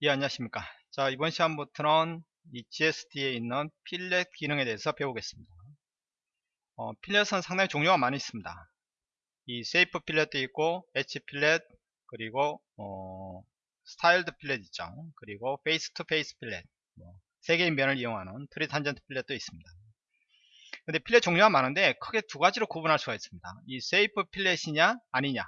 예 안녕하십니까. 자 이번 시간부터는 이 GSD에 있는 fillet 기능에 대해서 배우겠습니다. 어, fillet은 상당히 종류가 많이 있습니다. 이 shape fillet도 있고 edge fillet 그리고 어, styled fillet 있죠. 그리고 face to face fillet 뭐, 세 개의 면을 이용하는 tritangent fillet도 있습니다. 근데 fillet 종류가 많은데 크게 두 가지로 구분할 수가 있습니다. 이 shape fillet이냐 아니냐.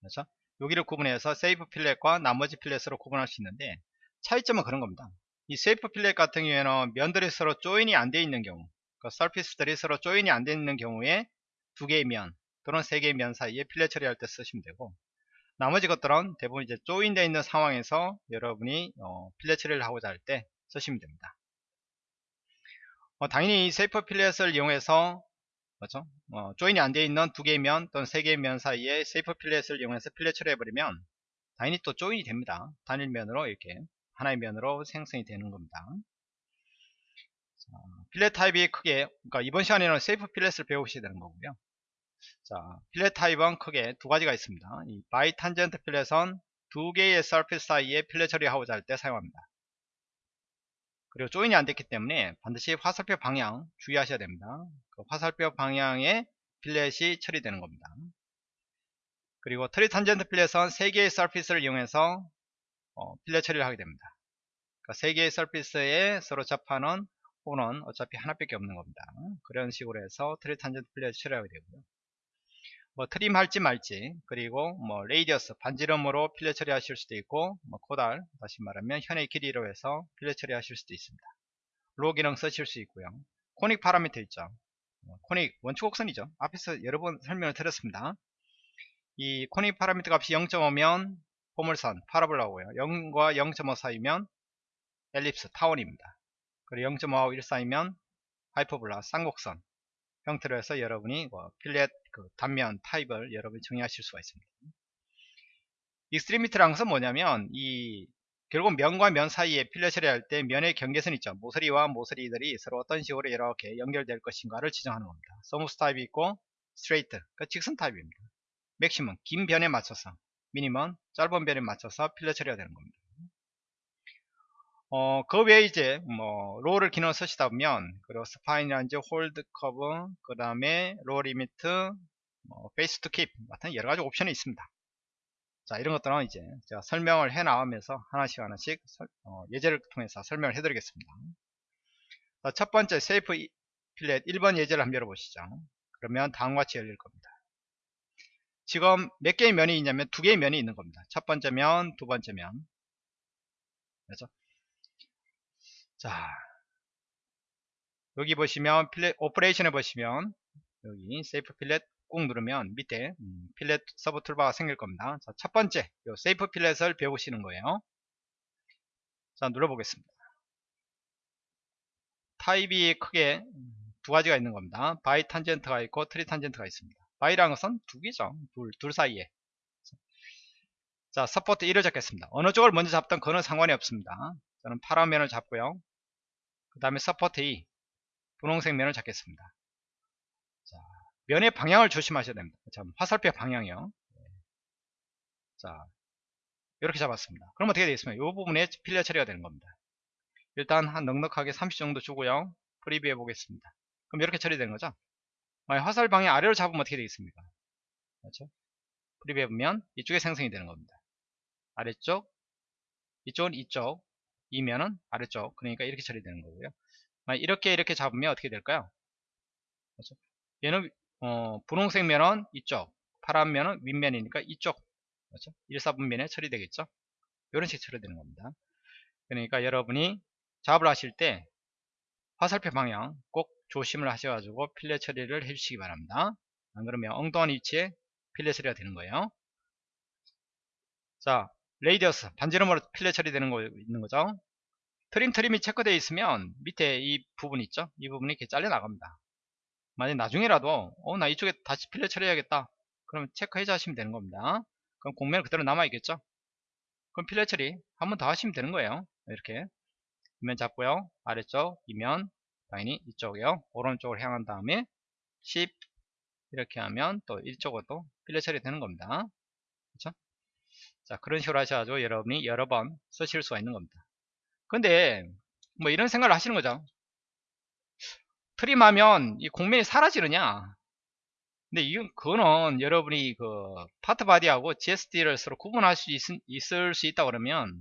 그렇죠 여기를 구분해서 shape fillet과 나머지 fillet으로 구분할 수 있는데 차이점은 그런 겁니다. 이 shape fillet 같은 경우에는 면들이 서로 join이 안 돼 있는 경우 그 surface들이 서로 join이 안 돼 있는 경우에 두 개의 면 또는 세 개의 면 사이에 fillet 처리할 때 쓰시면 되고 나머지 것들은 대부분 이제 join되어 있는 상황에서 여러분이 어, fillet 처리를 하고자 할 때 쓰시면 됩니다. 어, 당연히 이 shape fillet을 이용해서 그렇죠? 어, join이 안 되어 있는 두 개의 면 또는 세 개의 면 사이에 shape fillet을 이용해서 fillet 처리해버리면 당연히 또 join이 됩니다. 단일 면으로 이렇게 하나의 면으로 생성이 되는 겁니다. 자, fillet 타입이 크게 그러니까 이번 시간에는 shape fillet을 배우셔야 되는 거고요. 자, fillet 타입은 크게 두 가지가 있습니다. 이 bitangent fillet은 두 개의 surface 사이에 fillet 처리하고자 할 때 사용합니다. 그리고 join이 안 됐기 때문에 반드시 화살표 방향 주의하셔야 됩니다. 그 화살표 방향에 fillet이 처리되는 겁니다. 그리고 tritangent fillet은 3개의 surface를 이용해서 어, fillet 처리를 하게 됩니다. 그러니까 3개의 surface에 서로 접하는 호는 어차피 하나밖에 없는 겁니다. 그런 식으로 해서 tritangent fillet 처리하게 되고요. 뭐 trim 할지 말지 그리고 뭐 radius 반지름으로 fillet 처리하실 수도 있고 뭐 chordal 다시 말하면 현의 길이로 해서 fillet 처리하실 수도 있습니다. law 기능 쓰실 수 있고요. conic parameter 있죠. 뭐 conic 원추 곡선이죠. 앞에서 여러 번 설명을 드렸습니다. 이 conic parameter 값이 0.5면 포물선 parabola고요. 0과 0.5 사이면 ellipse 타원입니다. 그리고 0.5하고 1 사이면 hyperbola 쌍곡선 형태로 해서 여러분이 뭐 fillet 그 단면 타입을 여러분이 정의하실 수가 있습니다. extremity라는 것은 뭐냐면 이 결국 면과 면 사이에 fillet 처리할 때 면의 경계선 있죠. 모서리와 모서리들이 서로 어떤 식으로 이렇게 연결될 것인가를 지정하는 겁니다. smooth 타입이 있고 straight, 그 직선 타입입니다. maximum, 긴 변에 맞춰서 minimum, 짧은 변에 맞춰서 fillet 처리가 되는 겁니다. 어, 그 외에 이제, 뭐, law를 기능을 쓰시다 보면, 그리고 spine이라든지 hold curve, 그 다음에 law limit, 뭐, face to keep 같은 여러 가지 옵션이 있습니다. 자, 이런 것들은 이제 제가 설명을 해 나가면서 하나씩 하나씩 설, 어, 예제를 통해서 설명을 해 드리겠습니다. 자, 첫 번째 shape fillet 1번 예제를 한번 열어보시죠. 그러면 다음과 같이 열릴 겁니다. 지금 몇 개의 면이 있냐면 두 개의 면이 있는 겁니다. 첫 번째 면, 두 번째 면. 그렇죠? 자 여기 보시면 fillet operation에 보시면 여기 shape fillet 꾹 누르면 밑에 음, fillet sub toolbar가 생길 겁니다. 자, 첫 번째 요 shape fillet을 배우시는 거예요. 자 눌러보겠습니다. 타입이 크게 두 가지가 있는 겁니다. bitangent가 있고 tritangent가 있습니다. bi라는 것은 두 개죠. 둘, 둘 사이에. 자 support 1을 잡겠습니다. 어느 쪽을 먼저 잡던 그건 상관이 없습니다 저는 파란 면을 잡고요. 그 다음에 support 2 분홍색 면을 잡겠습니다. 자, 면의 방향을 조심하셔야 됩니다. 참, 화살표 방향이요. 자 이렇게 잡았습니다. 그럼 어떻게 되겠습니까? 이 부분에 fillet 처리가 되는 겁니다. 일단 한 넉넉하게 30 정도 주고요. preview 해 보겠습니다. 그럼 이렇게 처리되는 거죠? 화살 방향 아래로 잡으면 어떻게 되겠습니까? 그렇죠? preview 해보면 이쪽에 생성이 되는 겁니다. 아래쪽 이쪽은 이쪽 이면은 아래쪽 그러니까 이렇게 처리되는 거고요. 이렇게 이렇게 잡으면 어떻게 될까요? 그렇죠? 얘는 어, 분홍색 면은 이쪽 파란 면은 윗면이니까 이쪽 그렇죠? 1, 4분면에 처리되겠죠? 이런 식으로 처리되는 겁니다. 그러니까 여러분이 작업을 하실 때 화살표 방향 꼭 조심을 하셔가지고 필렛 처리를 해주시기 바랍니다. 안 그러면 엉뚱한 위치에 fillet 처리가 되는 거예요. 자 radius 반지름으로 fillet 처리되는 거 있는 거죠? trim trim이 체크되어 있으면 밑에 이 부분 있죠? 이 부분이 이렇게 잘려 나갑니다. 만약 나중에라도 어 나 이쪽에 다시 fillet 처리해야겠다. 그러면 체크해서 하시면 되는 겁니다. 그럼 곡면 그대로 남아 있겠죠? 그럼 fillet 처리 한 번 더 하시면 되는 거예요. 이렇게. 이면 잡고요. 아래쪽 이면 당연히 이쪽이요. 오른쪽으로 향한 다음에 10 이렇게 하면 또 이쪽으로 또 필렛 처리 되는 겁니다 자 그런 식으로 하셔가지고 여러분이 여러 번 쓰실 수가 있는 겁니다. 근데 뭐 이런 생각을 하시는 거죠. 트림하면 이 공면이 사라지느냐? 근데 이건 그거는 여러분이 그 파트 바디하고 GSD를 서로 구분할 수 있, 있을 수 있다 그러면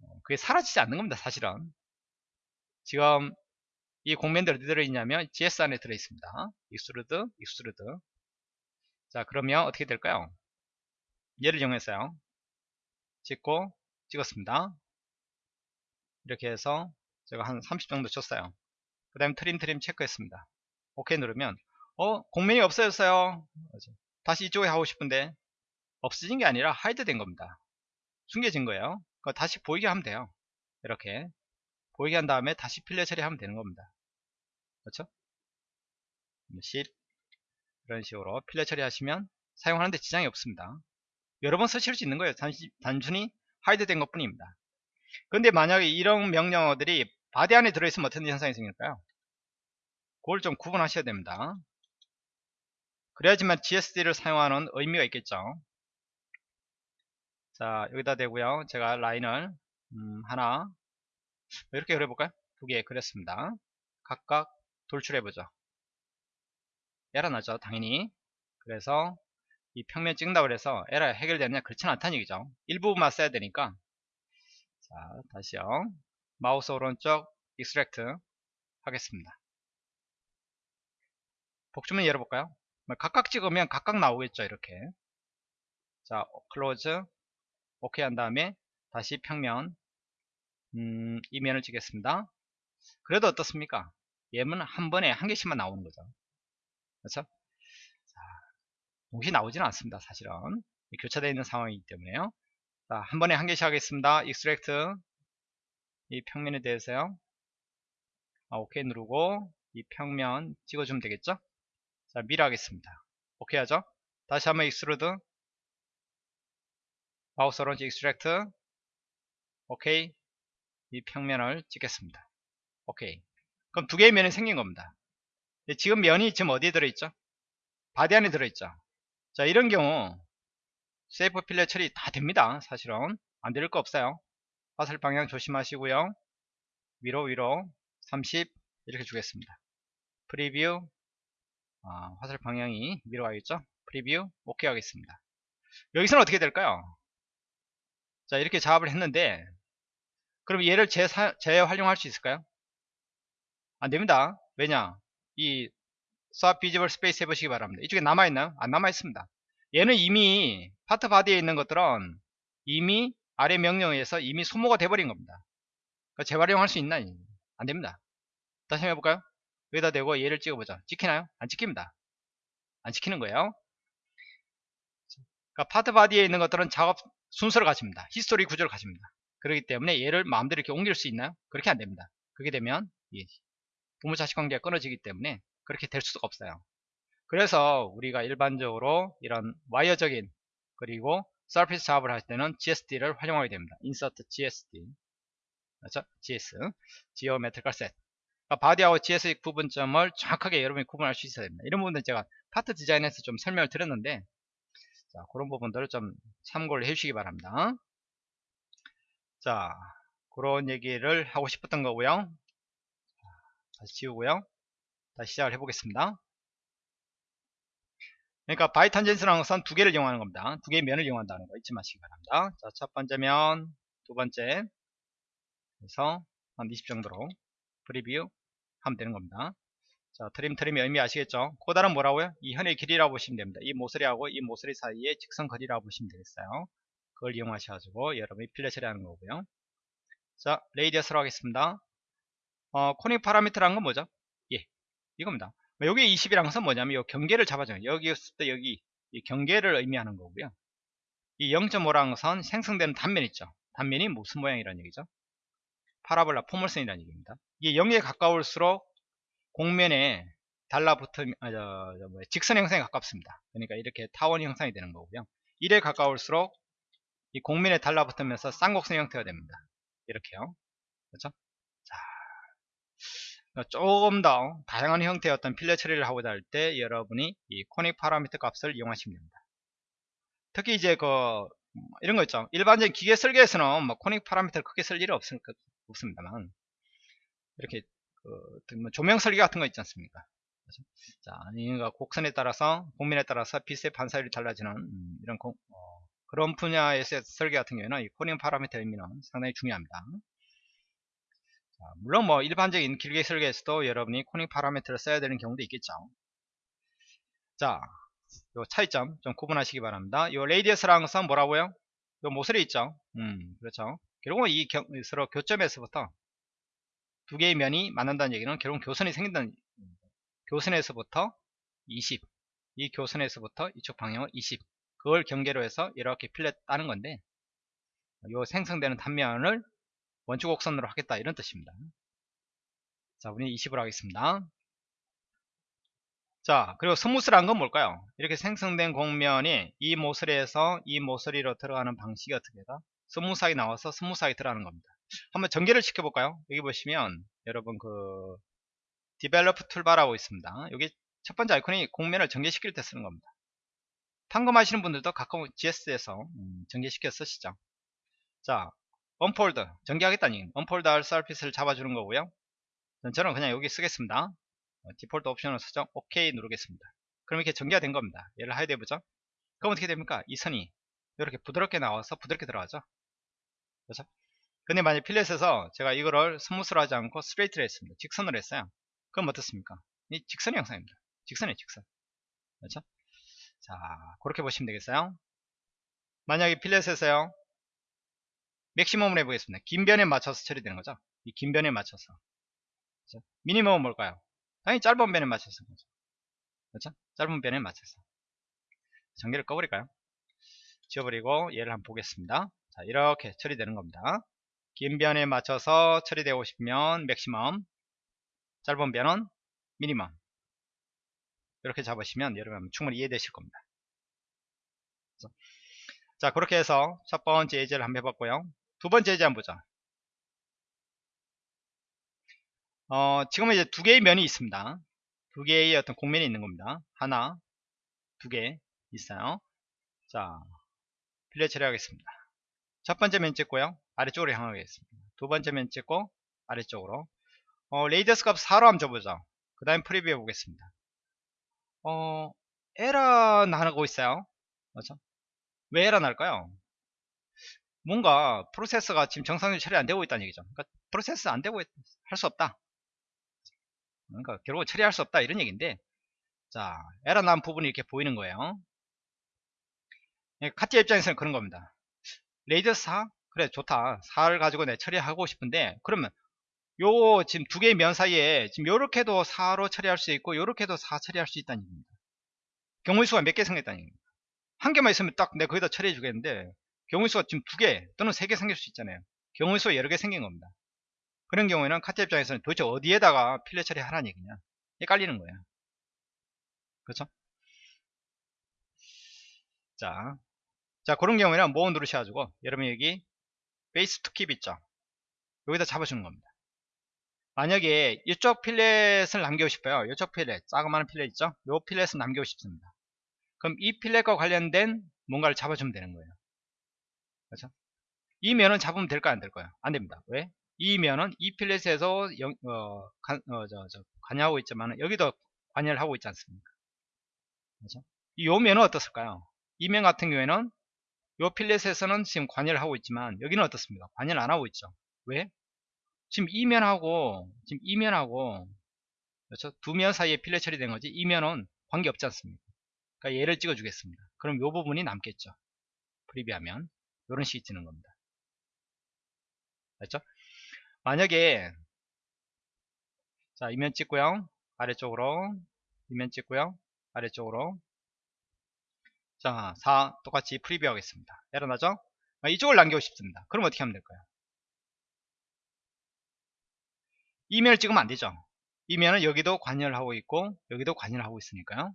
어, 그게 사라지지 않는 겁니다 사실은. 지금 이 곡면들이 어디 들어있냐면 GS 안에 들어있습니다. extrude extrude. 자 그러면 어떻게 될까요 얘를 이용해서요. 찍고 찍었습니다. 이렇게 해서 제가 한 30 정도 쳤어요. 그 다음에 trim trim 체크했습니다. 오케이 누르면 어 곡면이 없어졌어요. 다시 이쪽에 하고 싶은데 없어진 게 아니라 hide 된 겁니다. 숨겨진 거예요. 다시 보이게 하면 돼요. 이렇게 보이게 한 다음에 다시 fillet 처리하면 되는 겁니다. 그렇죠? 10 이런 식으로 fillet 처리하시면 사용하는데 지장이 없습니다 여러 번 쓰실 수 있는 거예요. 단순히 hide 된 것 뿐입니다. 근데 만약에 이런 명령어들이 body 안에 들어있으면 어떤 현상이 생길까요? 그걸 좀 구분하셔야 됩니다. 그래야지만 GSD를 사용하는 의미가 있겠죠. 자 여기다 대고요. 제가 라인을 음, 하나 이렇게 그려볼까요? 두 개 그렸습니다. 각각 돌출해보죠. 에러 나죠 당연히. 그래서 이 평면 찍는다고 그래서 에러 해결되느냐 그렇지는 않다는 얘기죠. 일부분만 써야 되니까. 자 다시요. 마우스 오른쪽 extract 하겠습니다. 복주문 열어볼까요? 뭐 각각 찍으면 각각 나오겠죠 이렇게. 자 close 오케이 한 다음에 다시 평면 음, 이면을 찍겠습니다. 그래도 어떻습니까? 얘는 한 번에 한 개씩만 나오는 거죠. 그렇죠? 자, 동시에 나오지는 않습니다 사실은 교차되어 있는 상황이기 때문에요 자, 한 번에 한 개씩 하겠습니다 extract 이 평면에 대해서요 아, 오케이 누르고 이 평면 찍어주면 되겠죠 자, mirror 하겠습니다. 오케이 하죠? 다시 한번 extrude 마우스 오른쪽 extract 오케이 이 평면을 찍겠습니다. 오케이 그럼 두 개의 면이 생긴 겁니다. 지금 면이 지금 어디에 들어있죠? body 안에 들어있죠. 자 이런 경우 shape fillet 처리 다 됩니다. 사실은. 안될거 없어요. 화살 방향 조심하시고요. 위로 위로 30 이렇게 주겠습니다. preview. 아, 화살 방향이 위로 가겠죠? preview. 오케이 하겠습니다. 여기서는 어떻게 될까요? 자 이렇게 작업을 했는데 그럼 얘를 재사, 재활용할 수 있을까요? 안됩니다. 왜냐? 이 swap visible 해보시기 바랍니다. 이쪽에 남아있나요? 안 남아있습니다. 얘는 이미 part body에 있는 것들은 이미 아래 명령에 의해서 이미 소모가 돼버린 겁니다. 재활용할 수 있나? 안됩니다. 다시 한번 해볼까요? 여기다 대고 얘를 찍어보자. 찍히나요? 안 찍힙니다. 안 찍히는 거예요. 그러니까 part body에 있는 것들은 작업 순서를 가집니다. history 구조를 가집니다. 그렇기 때문에 얘를 마음대로 이렇게 옮길 수 있나요? 그렇게 안 됩니다. 그렇게 되면 부모 자식 관계가 끊어지기 때문에 그렇게 될 수가 없어요 그래서 우리가 일반적으로 이런 와이어적인 그리고 서피스 작업을 할 때는 GSD를 활용하게 됩니다. insert GSD 그렇죠? GS Geometrical Set 그러니까 바디하고 GS 구분점을 정확하게 여러분이 구분할 수 있어야 됩니다. 이런 부분들 제가 파트 디자인에서 좀 설명을 드렸는데 자, 그런 부분들을 좀 참고를 해주시기 바랍니다. 자, 그런 얘기를 하고 싶었던 거고요. 다시 지우고요. 다시 시작을 해보겠습니다. 그러니까 bitangent라는 것은 두 개를 이용하는 겁니다. 두 개의 면을 이용한다는 거 잊지 마시기 바랍니다. 자, 첫 번째 면, 두 번째, 그래서 한 20 정도로 preview 하면 되는 겁니다. 자, trim trim의 의미 아시겠죠? chordal은 뭐라고요? 이 현의 길이라고 보시면 됩니다. 이 모서리하고 이 모서리 사이에 직선 거리라고 보시면 되겠어요. 그걸 이용하셔가지고 여러분이 fillet 처리하는 거고요. 자, radius로 하겠습니다. 어, conic parameter라는 건 뭐죠? 예, 이겁니다. 여기 20이라는 것은 뭐냐면 이 경계를 잡아줘요. 여기 있을 때 여기 이 경계를 의미하는 거고요. 이 0.5라는 것은 생성되는 단면 있죠. 단면이 무슨 모양이라는 얘기죠? 파라볼라 포물선이라는 얘기입니다. 이게 0에 가까울수록 공면에 달라붙은 아, 저, 저, 뭐, 직선 형상에 가깝습니다. 그러니까 이렇게 타원 형상이 되는 거고요. 1에 가까울수록 이 공면에 달라붙으면서 쌍곡선 형태가 됩니다. 이렇게요. 그렇죠? 자, 그러니까 조금 더 다양한 형태의 어떤 필렛 처리를 하고자 할 때 여러분이 이 코닉 파라미터 값을 이용하시면 됩니다. 특히 이제 그뭐 이런 거 있죠. 일반적인 기계 설계에서는 뭐 코닉 파라미터를 크게 쓸 일이 없을, 없습니다만 이렇게 그, 뭐 조명 설계 같은 거 있지 않습니까? 자, 이가 곡선에 따라서 곡면에 따라서 빛의 반사율이 달라지는 음, 이런 공, 어, 그런 분야에서 설계 같은 경우에는 이 conic parameter 의미는 상당히 중요합니다. 자, 물론 뭐 일반적인 기계 설계에서도 여러분이 conic parameter를 써야 되는 경우도 있겠죠. 자, 요 차이점 좀 구분하시기 바랍니다. 요 radius라는 것은 뭐라고요? 요 모서리 있죠. 음, 그렇죠. 결국은 이 경, 서로 교점에서부터 두 개의 면이 만난다는 얘기는 결국 교선이 생긴다는 교선에서부터 20, 이 교선에서부터 이쪽 방향을 20, 그걸 경계로 해서 이렇게 fillet 따는 건데, 요 생성되는 단면을 원추 곡선으로 하겠다 이런 뜻입니다. 자, 우리 20으로 하겠습니다. 자, 그리고 smooth란 건 뭘까요? 이렇게 생성된 곡면이 이 모서리에서 이 모서리로 들어가는 방식이 어떻게 다 smooth하게 나와서 smooth하게 들어가는 겁니다. 한번 전개를 시켜볼까요? 여기 보시면 여러분 그 develop toolbar라고 있습니다. 여기 첫 번째 아이콘이 곡면을 전개시킬 때 쓰는 겁니다. 판금하시는 분들도 가끔 GSD에서 음, 전개시켜 쓰시죠. 자, unfold 전개하겠다는 얘기입니다. unfold 할 surface를 잡아주는 거고요. 저는 그냥 여기 쓰겠습니다. 어, 디폴트 옵션을 설정 OK 누르겠습니다. 그럼 이렇게 전개가 된 겁니다. 얘를 hide 해보죠. 그럼 어떻게 됩니까? 이 선이 이렇게 부드럽게 나와서 부드럽게 들어가죠. 그렇죠? 근데 만약 fillet에서 제가 이거를 smooth로 하지 않고 straight를 했습니다. 직선으로 했어요. 그럼 어떻습니까? 이 직선의 형상입니다. 직선의 직선. 그렇죠? 자, 그렇게 보시면 되겠어요. 만약에 fillet에서요. maximum을 해보겠습니다. 긴 변에 맞춰서 처리되는 거죠. 이 긴 변에 맞춰서. 그렇죠? minimum은 뭘까요? 당연히 짧은 변에 맞춰서 거죠. 그렇죠? 짧은 변에 맞춰서. 전개를 꺼버릴까요? 지워버리고 얘를 한번 보겠습니다. 자, 이렇게 처리되는 겁니다. 긴 변에 맞춰서 처리되고 싶으면 맥시멈, 짧은 변은 미니멈. 이렇게 잡으시면 여러분 충분히 이해되실 겁니다. 그래서 자, 그렇게 해서 첫 번째 예제를 한번 해봤고요. 두 번째 예제 한번 보자. 어, 지금은 이제 두 개의 면이 있습니다. 두 개의 어떤 공면이 있는 겁니다. 하나, 두 개 있어요. 자, fillet 처리하겠습니다. 첫 번째 면 찍고요. 아래쪽으로 향하겠습니다. 두 번째 면 찍고 아래쪽으로. 어, radius 값 4로 한번 줘보죠. 그 다음에 preview 해보겠습니다. 어, 에러 나고 있어요. 그렇죠? 왜 에러 날까요? 뭔가 process가 지금 정상적으로 처리 안 되고 있다는 얘기죠. 그러니까 process 안 되고 할 수 없다. 그러니까 결국 처리할 수 없다 이런 얘기인데 자 에러 난 부분이 이렇게 보이는 거예요. 예, 카티 입장에서는 그런 겁니다. 레이더 4? 그래 좋다. 4를 가지고 내 처리하고 싶은데 그러면 요 지금 두 개의 면 사이에 지금 요렇게도 4로 처리할 수 있고 요렇게도 4 처리할 수 있다는 얘기입니다. 경우의 수가 몇 개 생겼다는 얘기입니다. 한 개만 있으면 딱 내가 거기다 처리해 주겠는데 경우의 수가 지금 두 개 또는 세 개 생길 수 있잖아요. 경우의 수가 여러 개 생긴 겁니다. 그런 경우에는 카트 입장에서는 도대체 어디에다가 필렛 처리하라는 얘기냐 헷갈리는 거예요. 그렇죠? 자, 자 그런 경우에는 모음 누르셔가지고 여러분 여기 베이스 투킵 있죠? 여기다 잡아주는 겁니다. 만약에 이쪽 필렛을 남기고 싶어요. 이쪽 필렛, 작은 필렛 있죠? 이 필렛을 남기고 싶습니다. 그럼 이 필렛과 관련된 뭔가를 잡아주면 되는 거예요. 그렇죠? 이 면은 잡으면 될까요? 안 될까요? 안 됩니다. 왜? 이 면은 이 필렛에서 영, 어, 관, 어, 저, 저, 관여하고 있지만 여기도 관여를 하고 있지 않습니까? 그렇죠? 이 면은 어떻을까요? 이 면 같은 경우에는 이 필렛에서는 지금 관여를 하고 있지만 여기는 어떻습니까? 관여를 안 하고 있죠. 왜? 지금 이 면하고 지금 이 면하고 그렇죠? 두 면 사이에 필렛 처리된 거지 이 면은 관계 없지 않습니까? 그러니까 얘를 찍어 주겠습니다. 그럼 이 부분이 남겠죠. 프리비하면 이런 식이 뜨는 겁니다. 됐죠? 만약에 자 이면 찍고요. 아래쪽으로 이면 찍고요. 아래쪽으로 자, 4 똑같이 프리뷰 하겠습니다. 에러 나죠? 아, 이쪽을 남기고 싶습니다. 그럼 어떻게 하면 될까요? 이면을 찍으면 안 되죠. 이 면은 여기도 관여를 하고 있고 여기도 관여를 하고 있으니까요.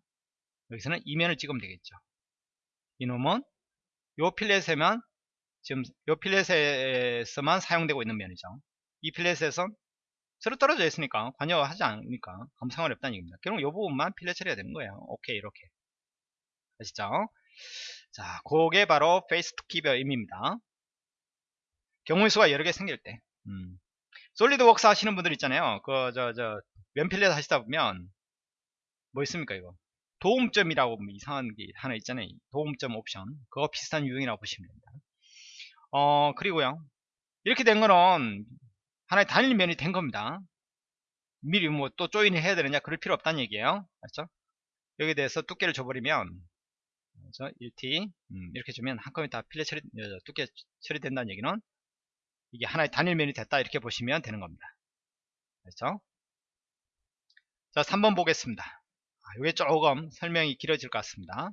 여기서는 이 면을 찍으면 되겠죠. 이놈은 요 fillet에만 지금 요 fillet에서만 사용되고 있는 면이죠. 이 fillet에서 서로 떨어져 있으니까 관여하지 않으니까 아무 상관이 없다는 얘기입니다. 결국 요 부분만 fillet 처리가 되는 거예요. 오케이 이렇게 아시죠? 자, 그게 바로 faces to keep의 의미입니다. 경우의 수가 여러 개 생길 때. 음. 솔리드웍스 하시는 분들 있잖아요. 그, 저, 저, 왼필렛 하시다 보면, 뭐 있습니까, 이거? 도움점이라고 뭐 이상한 게 하나 있잖아요. 도움점 옵션. 그거 비슷한 유형이라고 보시면 됩니다. 어, 그리고요. 이렇게 된 거는 하나의 단일 면이 된 겁니다. 미리 뭐 또 조인을 해야 되느냐 그럴 필요 없다는 얘기예요. 맞죠? 여기에 대해서 두께를 줘버리면 그래서 1t 음, 이렇게 주면 한꺼번에 다 필렛 처리 어, 두께 처리된다는 얘기는 이게 하나의 단일 면이 됐다 이렇게 보시면 되는 겁니다. 그렇죠? 자 3번 보겠습니다. 이게 아, 조금 설명이 길어질 것 같습니다.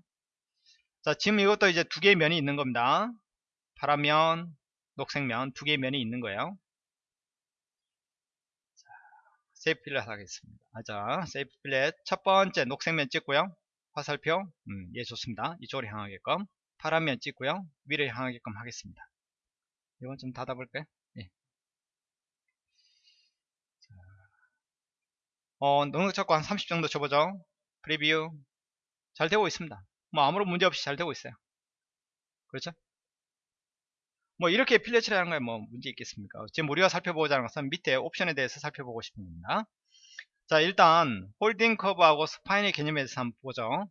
자 지금 이것도 이제 두 개의 면이 있는 겁니다. 파란면, 녹색면 두 개의 면이 있는 거예요. 세이프 필렛 하겠습니다. 아, 자, 세이프 필렛 첫 번째 녹색면 찍고요. 화살표, 음, 예, 좋습니다. 이쪽으로 향하게끔. 파란면 찍고요. 위로 향하게끔 하겠습니다. 이건 좀 닫아볼까요? 예. 자, 어, 능력 찾고 한 30 정도 줘보죠. 프리뷰. 잘 되고 있습니다. 뭐 아무런 문제 없이 잘 되고 있어요. 그렇죠? 뭐 이렇게 필렛 처리하는 거에 뭐 문제 있겠습니까? 지금 우리가 살펴보고자 하는 것은 밑에 옵션에 대해서 살펴보고 싶은 겁니다. 자 일단 holding curve하고 spine의 개념에 대해서 한번 보죠.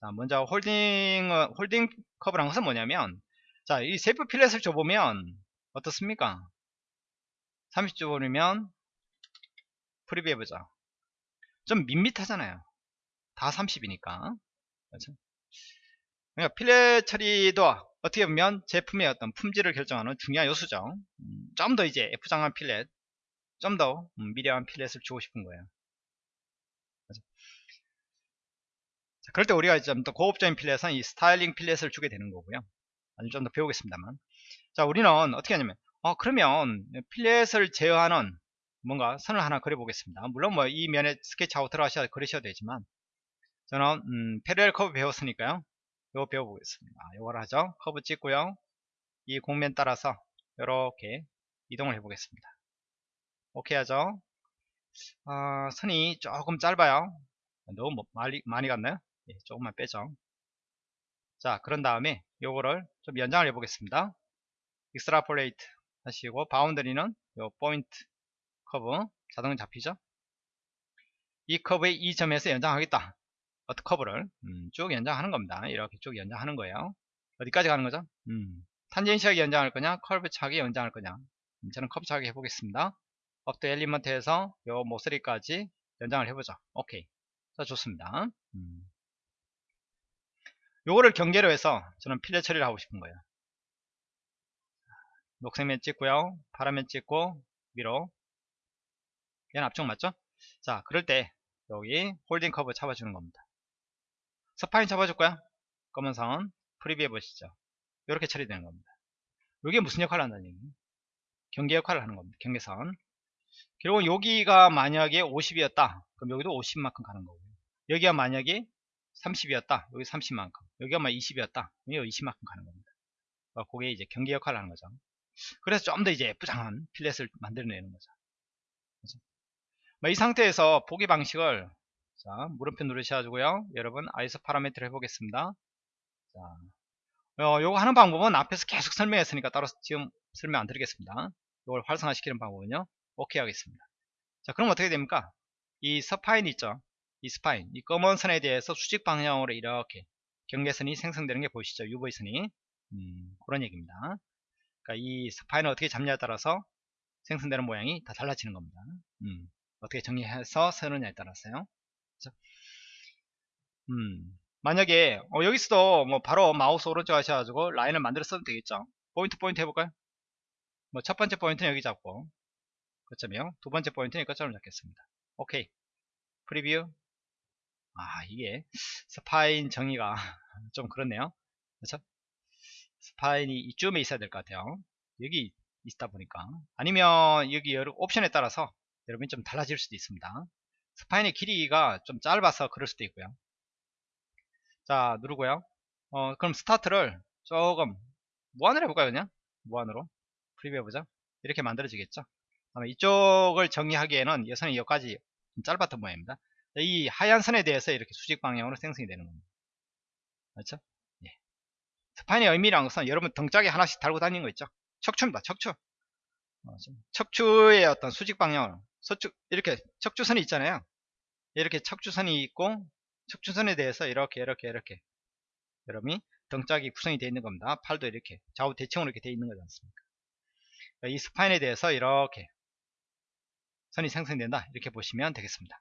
자 먼저 holding holding curve란 것은 뭐냐면 자 shape fillet을 줘보면 어떻습니까? 30 줘 버리면 preview 해보자. 좀 밋밋하잖아요. 다 30이니까. 그렇죠? 그러니까 fillet 처리도 어떻게 보면 제품의 어떤 품질을 결정하는 중요한 요소죠. 음, 좀더 이제 F장한 fillet, 좀더 음, 미려한 fillet을 주고 싶은 거예요. 자, 그럴 때 우리가 좀더 고급적인 fillet은 이 styling fillet을 주게 되는 거고요. 아니 좀더 배우겠습니다만. 자, 우리는 어떻게 하냐면, 어, 그러면 fillet을 제어하는 뭔가 선을 하나 그려보겠습니다. 물론 뭐 이 면에 스케치하고 들어가셔야 그러셔도 되지만, 저는 음, parallel curve 배웠으니까요. 이거 배워보겠습니다. 이걸 하죠. 커브 찍고요. 이 곡면 따라서 이렇게 이동을 해보겠습니다. 오케이 하죠. 아, 선이 조금 짧아요. 너무 뭐 많이, 많이 갔나요? 예, 조금만 빼죠. 자, 그런 다음에 요거를 좀 연장을 해보겠습니다. extrapolate 하시고 boundary는 요 포인트 커브 자동 잡히죠? 이 커브의 이 점에서 연장하겠다. 어트 커브를 음, 쭉 연장하는 겁니다. 이렇게 쭉 연장하는 거예요. 어디까지 가는 거죠? 음, tangency하게 연장할 거냐, curvature하게 연장할 거냐. 음, 저는 커브 차게 해보겠습니다. up to element에서 요 모서리까지 연장을 해보죠. 오케이. 자, 좋습니다. 음. 요거를 경계로 해서 저는 fillet 처리를 하고 싶은 거예요. 녹색면 찍고요. 파란면 찍고 위로 얘는 앞쪽 맞죠? 자, 그럴 때 여기 holding curve 잡아주는 겁니다. spine 잡아줄 거야? 검은 선 preview 해 보시죠. 이렇게 처리되는 겁니다. 이게 무슨 역할을 한다는 얘기 경계 역할을 하는 겁니다. 경계선. 결국은 여기가 만약에 50이었다. 그럼 여기도 50만큼 가는 거고요. 여기가 만약에 30이었다. 여기 30만큼. 여기가 만 20이었다. 여기 20만큼 가는 겁니다. 그러니까 그게 이제 경계 역할을 하는 거죠. 그래서 좀 더 이제 예쁘장한 fillet을 만들어내는 거죠. 그렇죠? 이 상태에서 보기 방식을 자, 물음표 누르셔가지고요. 여러분, iso parameter 해보겠습니다. 자, 어, 요거 하는 방법은 앞에서 계속 설명했으니까 따로 지금 설명 안 드리겠습니다. 이걸 활성화시키는 방법은요. 오케이 하겠습니다. 자, 그럼 어떻게 됩니까? 이 spine 있죠? 이 spine, 이 검은 선에 대해서 수직 방향으로 이렇게 경계선이 생성되는 게 보이시죠? UV선이. 음, 그런 얘기입니다. 그러니까 이 spine을 어떻게 잡냐에 따라서 생성되는 모양이 다 달라지는 겁니다. 음, 어떻게 정리해서 쓰느냐에 따라서요. 그렇죠? 음, 만약에 어, 여기서도 뭐 바로 마우스 오른쪽 하셔가지고 라인을 만들어 써도 되겠죠? 포인트 포인트 해볼까요? 뭐 첫 번째 포인트는 여기 잡고 거점이요 두 번째 포인트는 이것처럼 잡겠습니다. 오케이. preview. 아 이게 spine 정의가 좀 그렇네요. 그렇죠? spine이 이쯤에 있어야 될 것 같아요. 여기 있다 보니까. 아니면 여기 여러 옵션에 따라서 여러분이 좀 달라질 수도 있습니다 spine의 길이가 좀 짧아서 그럴 수도 있고요. 자 누르고요. 어 그럼 스타트를 조금 무한으로 해볼까요 그냥? 무한으로. preview 해보자 이렇게 만들어지겠죠? 이쪽을 정리하기에는 이 선이 여기까지 좀 짧았던 모양입니다. 이 하얀 선에 대해서 이렇게 수직 방향으로 생성이 되는 겁니다. 그렇죠 spine의 의미란 것은 여러분 등짝에 하나씩 달고 다니는 거 있죠? 척추입니다 척추. 어, 척추의 어떤 수직 방향을 서축 이렇게 척추선이 있잖아요. 이렇게 척추선이 있고 척추선에 대해서 이렇게 이렇게 이렇게. 여러분이 등짝이 구성이 되어 있는 겁니다. 팔도 이렇게 좌우 대칭으로 이렇게 되어 있는 거지 않습니까? 이 spine에 대해서 이렇게 선이 생성된다. 이렇게 보시면 되겠습니다.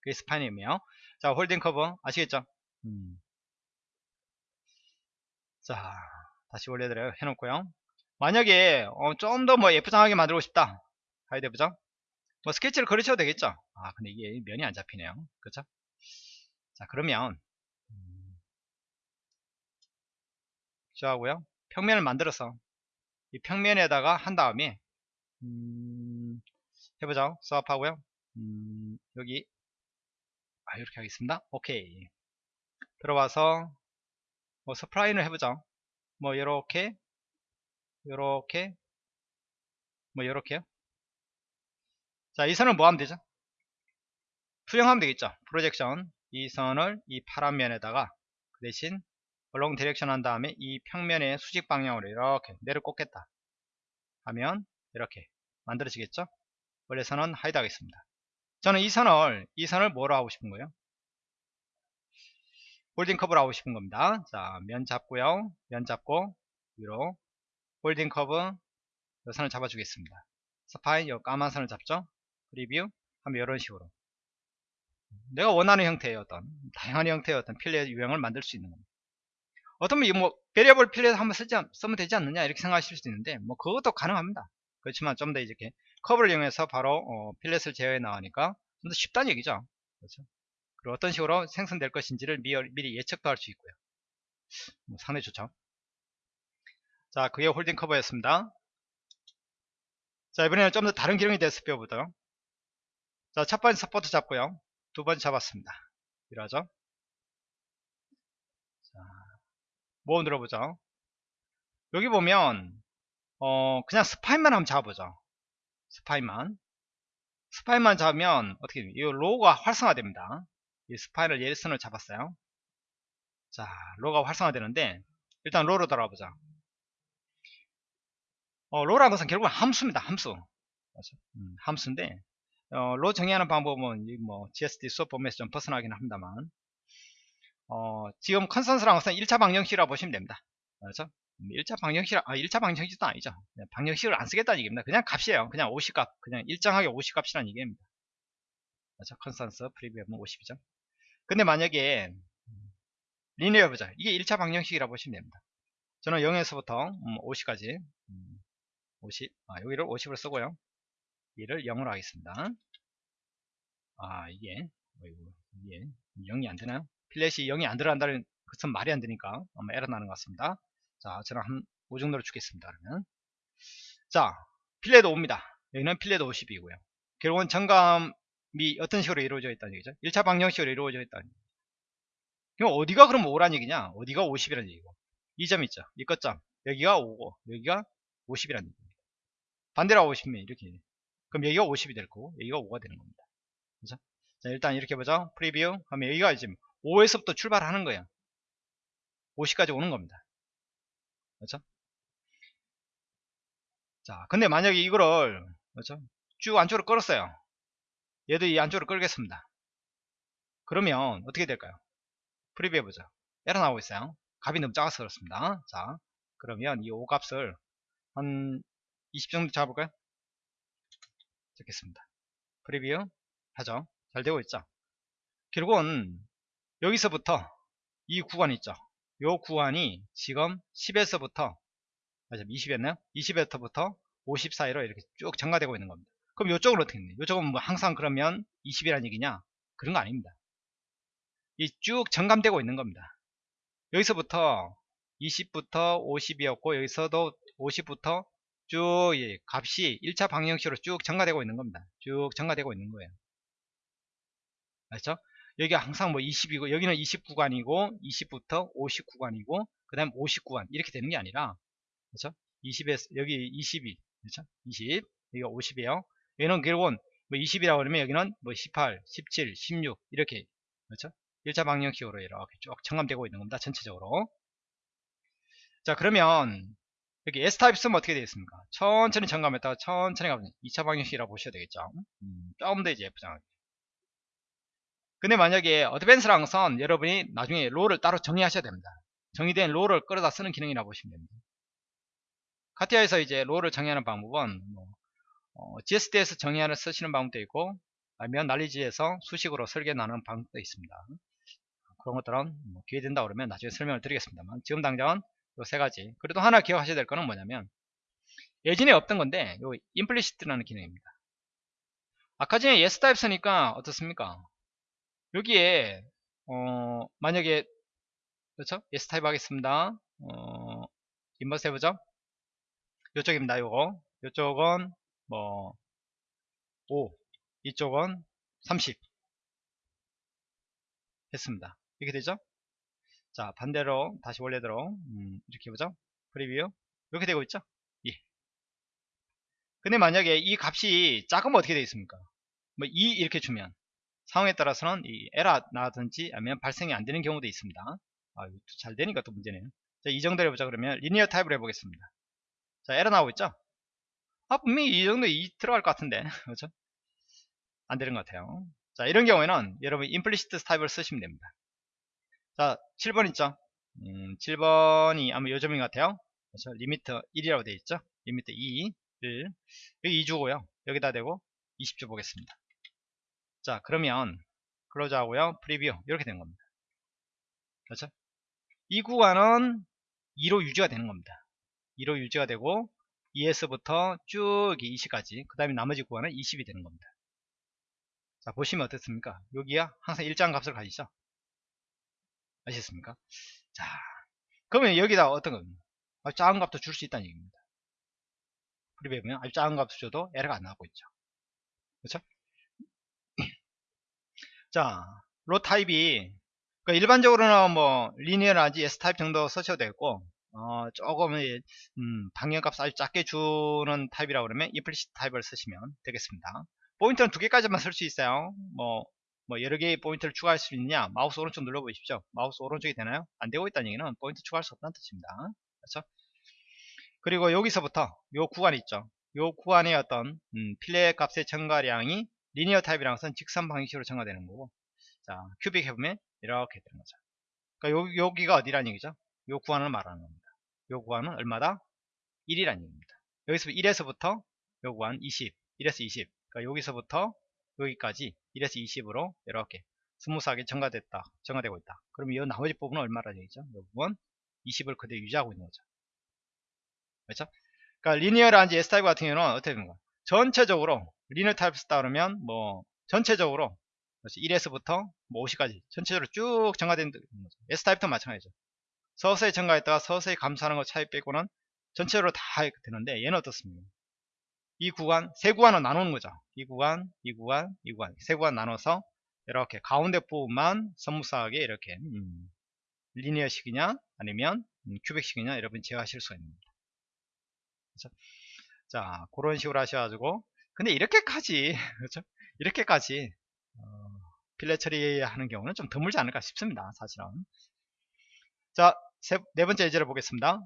그게 스파인이며 자 홀딩 커브 아시겠죠? 음. 자 다시 올려드려요. 해놓고요. 만약에 어, 좀 더 뭐 예쁘장하게 만들고 싶다. 하이드 부장 뭐 스케치를 그리셔도 되겠죠? 아 근데 이게 면이 안 잡히네요. 그렇죠 자 그러면 음, 하고요. 평면을 만들어서 이 평면에다가 한 다음에 음, 해보자 수업하고요. 음, 여기 아 이렇게 하겠습니다. 오케이. 들어와서 뭐 spline을 해보죠. 뭐 이렇게 요렇게 뭐 요렇게요 자 이 선을 뭐 하면 되죠? 투영하면 되겠죠? projection 이 선을 이 파란 면에다가 그 대신 along direction 한 다음에 이 평면의 수직 방향으로 이렇게 내려 꽂겠다 하면 이렇게 만들어지겠죠? 원래 선은 hide 하겠습니다. 저는 이 선을 이 선을 뭐로 하고 싶은 거예요? holding curve로 하고 싶은 겁니다. 자 면 잡고요. 면 잡고 위로 holding curve 이 선을 잡아 주겠습니다. spine 요 까만 선을 잡죠 preview 하면 이런 식으로. 내가 원하는 형태의 어떤 다양한 형태의 어떤 fillet 유형을 만들 수 있는 겁니다. 어떤 뭐 variable fillet 한번 쓰지, 쓰면 되지 않느냐 이렇게 생각하실 수 있는데 뭐 그것도 가능합니다. 그렇지만 좀 더 이렇게 커브를 이용해서 바로 어, fillet을 제어해 나가니까 좀 더 쉽다는 얘기죠. 그렇죠? 그리고 어떤 식으로 생성될 것인지를 미, 미리 예측도 할 수 있고요. 뭐 상당히 좋죠. 자 그게 holding curve였습니다. 자 이번에는 좀 더 다른 기능에 대해서 배워보도록 자 첫 번째 support 잡고요. 두 번째 잡았습니다. 이러죠 자, 뭐 들어보죠? 여기 보면 어 그냥 spine만 한번 잡아보죠. spine만. spine만 잡으면 어떻게 이 law가 활성화됩니다. 이 spine을 이 선을 잡았어요. 자 law가 활성화되는데 일단 law로 돌아보자 어, law라는 것은 결국은 함수입니다. 함수. 음, 함수인데 어, 로 정의하는 방법은 뭐 GSD 수업 보면서 좀 벗어나긴 합니다만 어, 지금 컨센서라는 것은 1차 방정식이라고 보시면 됩니다 그렇죠? 1차 음, 방정식, 아, 1차 방정식도 아니죠. 방정식을 안 쓰겠다는 얘기입니다. 그냥 값이에요. 그냥 50값. 그냥 일정하게 50값이라는 얘기입니다. 그렇죠? 컨센서 프리뷰하면 50이죠. 근데 만약에 리니어 보자. 이게 1차 방정식이라고 보시면 됩니다. 저는 0에서부터 50까지 50, 아, 여기를 50으로 쓰고요. 이를 0으로 하겠습니다. 아, 이게, 어이구, 이게 0이 안 되나요? 필렛이 0이 안 들어간다는 것은 말이 안 되니까 아마 에러 나는 것 같습니다. 자, 저는 한 5 정도로 주겠습니다. 그러면. 자, 필렛 5입니다. 여기는 필렛 50이고요. 결국은 정감이 어떤 식으로 이루어져 있다는 얘기죠? 1차 방정식으로 이루어져 있다는 얘기죠. 그럼 어디가 그럼 5란 얘기냐? 어디가 50이라는 얘기고. 이 점 있죠? 이 끝점. 여기가 5고, 여기가 50이라는 얘기입니다. 반대로 하고 싶으면 이렇게 그럼 여기가 50이 될 거고 여기가 5가 되는 겁니다. 그죠? 자 일단 이렇게 보죠. 프리뷰. 하면 여기가 지금 5에서부터 출발하는 거예요. 50까지 오는 겁니다. 그렇죠? 자 근데 만약에 이거를 그렇죠? 쭉 안쪽으로 끌었어요. 얘도 이 안쪽으로 끌겠습니다. 그러면 어떻게 될까요? preview 해보죠. 에러 나오고 있어요. 값이 너무 작아서 그렇습니다. 자 그러면 이 5값을 한 20 정도 잡을까요? 적겠습니다. preview 하죠. 잘 되고 있죠. 결국은 여기서부터 이 구간 있죠. 이 구간이 지금 10에서부터 맞아 20이었나요? 20에서부터 50 사이로 이렇게 쭉 증가되고 있는 겁니다. 그럼 이쪽은 어떻게 되냐? 이쪽은 뭐 항상 그러면 20이라는 얘기냐? 그런 거 아닙니다. 이 쭉 정감되고 있는 겁니다. 여기서부터 20부터 50이었고 여기서도 50부터 쭉 예, 값이 1차 방정식으로 쭉 증가되고 있는 겁니다. 쭉 증가되고 있는 거예요. 알죠? 여기가 항상 뭐 20이고 여기는 29구간이고 20부터 59구간이고 그 다음 59구간 이렇게 되는 게 아니라 그렇죠? 20에서 여기 22 그렇죠? 20 여기가 50이에요. 여기는 결국은 뭐 20이라고 그러면 여기는 뭐 18, 17, 16 이렇게 그렇죠? 1차 방정식으로 이렇게 쭉 청감되고 있는 겁니다. 전체적으로. 자 그러면 여기 S타입 쓰면 어떻게 되겠습니까? 천천히 점검했다가 천천히 가면 2차 방정식이라고 보셔야 되겠죠? 음, 조금 더 이제 예쁘장하게 근데 만약에 어드밴스라는 것은 여러분이 나중에 롤을 따로 정의하셔야 됩니다. 정의된 law를 끌어다 쓰는 기능이라고 보시면 됩니다. 카티아에서 이제 law를 정의하는 방법은 뭐, 어, GSD에서 정의하는 쓰시는 방법도 있고 아니면 난리지에서 수식으로 설계 나누는 방법도 있습니다. 그런 것들은 뭐 기회 된다 그러면 나중에 설명을 드리겠습니다만 지금 당장은 요 세 가지. 그래도 하나 기억하셔야 될 거는 뭐냐면 예전에 없던 건데 요 implicit라는 기능입니다. 아까 전에 S 타입 쓰니까 어떻습니까? 여기에 어 만약에 그렇죠? S 타입 하겠습니다. 어 inverse 해보죠. 요쪽입니다 요거. 요쪽은 뭐 5 이쪽은 30 했습니다. 이렇게 되죠 자 반대로 다시 원래대로 음, 이렇게 해보죠. preview. 이렇게 되고 있죠? 예. 근데 만약에 이 값이 작으면 어떻게 되겠습니까? 뭐2 이렇게 주면 상황에 따라서는 이 에러 나든지 아니면 발생이 안 되는 경우도 있습니다. 아, 잘 되니까 또 문제네요. 자, 이 정도로 해보자 그러면 linear 타입으로 해보겠습니다. 자 에러 나오고 있죠? 아 분명히 이 정도 2 들어갈 것 같은데. 그렇죠? 안 되는 것 같아요. 자 이런 경우에는 여러분 implicit 타입을 쓰시면 됩니다 자 7번 있죠? 음, 7번이 아마 요점인 것 같아요. 그래서 limiter 1이라고 되어 있죠? limiter 2 1 여기 2주고요. 여기다 대고 20주 보겠습니다. 자 그러면 close 하고요. preview. 이렇게 되는 겁니다. 그렇죠? 이 구간은 2로 유지가 되는 겁니다. 2로 유지가 되고 2에서부터 쭉 20까지 그 다음에 나머지 구간은 20이 되는 겁니다. 자 보시면 어떻습니까? 여기야 항상 일정한 값을 가지죠 아시겠습니까? 자 그러면 여기다 어떤 겁니까 아주 작은 값도 줄 수 있다는 얘기입니다. preview에 보면 아주 작은 값을 줘도 에러가 안 나오고 있죠. 그렇죠? 자, law 타입이 그러니까 일반적으로는 뭐 linear라든지 S 타입 정도 쓰셔도 되고 어, 조금 음, 방향값 아주 작게 주는 타입이라 그러면 implicit 타입을 쓰시면 되겠습니다. 포인트는 두 개까지만 쓸 수 있어요. 뭐, 뭐 여러 개의 포인트를 추가할 수 있느냐 마우스 오른쪽 눌러 보십시오. 마우스 오른쪽이 되나요? 안 되고 있다는 얘기는 포인트 추가할 수 없다는 뜻입니다. 그렇죠? 그리고 여기서부터 요 구간 있죠. 요 구간의 어떤 음, fillet 값의 증가량이 linear 타입이랑 것은 직선 방식으로 증가되는 거고 자 cubic 해보면 이렇게 되는 거죠 그러니까 요, 여기가 어디라는 얘기죠 요 구간을 말하는 겁니다 요 구간은 얼마다 1이라는 얘기입니다 여기서 1에서부터 요 구간 20 1에서 20 그러니까 여기서부터 여기까지 1에서 20으로 이렇게 smooth하게 증가됐다 증가되고 있다. 그럼 이 나머지 부분은 얼마라는 얘기죠? 이 부분 20을 그대로 유지하고 있는 거죠. 그렇죠? 그러니까 linear라든지 S 타입 같은 경우는 어떻게 되는 거야? 전체적으로 linear 타입 쓰다 그러면 뭐 전체적으로 1에서부터 뭐 50까지 전체적으로 쭉 증가된 S 타입도 마찬가지죠. 서서히 증가했다가 서서히 감소하는 것 차이 빼고는 전체적으로 다 되는데 얘는 어떻습니까? 이 구간 세 구간을 나누는 거죠. 이 구간, 이 구간, 이 구간 세 구간 나눠서 이렇게 가운데 부분만 smooth하게 이렇게 음, linear식이냐 아니면 음, cubic식이냐 여러분 제어하실 수가 있습니다. 그렇죠? 자 그런 식으로 하셔가지고 근데 이렇게까지 그렇죠? 이렇게까지 어, fillet 처리하는 경우는 좀 드물지 않을까 싶습니다 사실은 자 네 번째 예제를 보겠습니다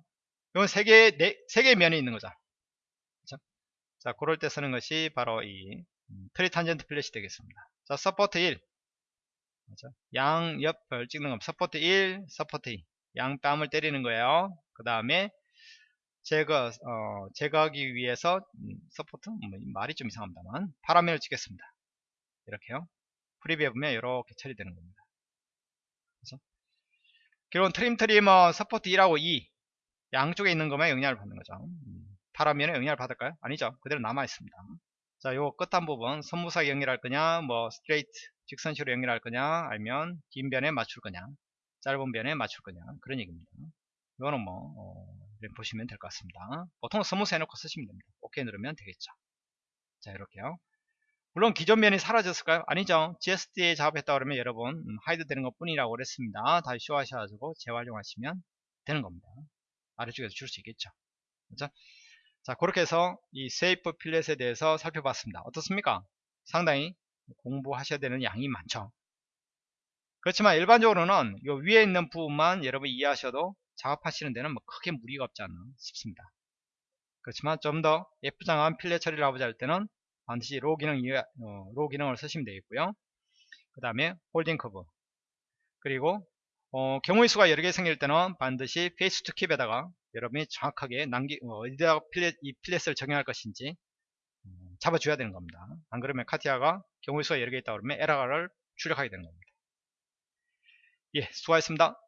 이건 세 개, 네, 세 개의 면이 있는 거죠? 자 그럴 때 쓰는 것이 바로 이 음, tritangent fillet이 되겠습니다. 자 support 1 그렇죠? 양옆을 찍는 겁니다. support 1 support 2 양 뺨을 때리는 거예요. 그 다음에 제거 어, 제거하기 위해서 음, support? 뭐, 말이 좀 이상합니다만 파란 면을 찍겠습니다. 이렇게요. preview에 보면 이렇게 처리되는 겁니다. 그래서 결국은 trim trimmer support 1하고 2 양쪽에 있는 것만 영향을 받는 거죠. 음, 파란 면에 영향을 받을까요? 아니죠 그대로 남아 있습니다 자, 요 끝단 부분 smooth 연결할 거냐 뭐 스트레이트 직선식으로 연결할 거냐 아니면 긴 변에 맞출 거냐 짧은 변에 맞출 거냐 그런 얘기입니다 이거는 뭐 어, 보시면 될 것 같습니다. 보통 smooth 해놓고 쓰시면 됩니다. 오케이 누르면 되겠죠. 자 이렇게요. 물론 기존 면이 사라졌을까요? 아니죠. GSD에 작업했다 그러면 여러분 음, hide 되는 것 뿐이라고 그랬습니다. 다시 show하셔가지고 재활용하시면 되는 겁니다. 아래쪽에서 줄 수 있겠죠. 그렇죠? 자 그렇게 해서 이 shape fillet에 대해서 살펴봤습니다. 어떻습니까? 상당히 공부하셔야 되는 양이 많죠. 그렇지만 일반적으로는 이 위에 있는 부분만 여러분 이해하셔도 작업하시는 데는 뭐 크게 무리가 없지 않나 싶습니다. 그렇지만 좀 더 예쁘장한 fillet 처리를 하고자 할 때는 반드시 law 기능 어, law 기능을 쓰시면 되겠고요. 그 다음에 holding curve 그리고 어, 경우의 수가 여러 개 생길 때는 반드시 face to keep에다가 여러분이 정확하게 남기 어, 어디다가 fillet, 이 fillet을 적용할 것인지 음, 잡아줘야 되는 겁니다. 안 그러면 카티아가 경우의 수가 여러 개 있다 그러면 에러를 출력하게 되는 겁니다. 예, 수고하셨습니다.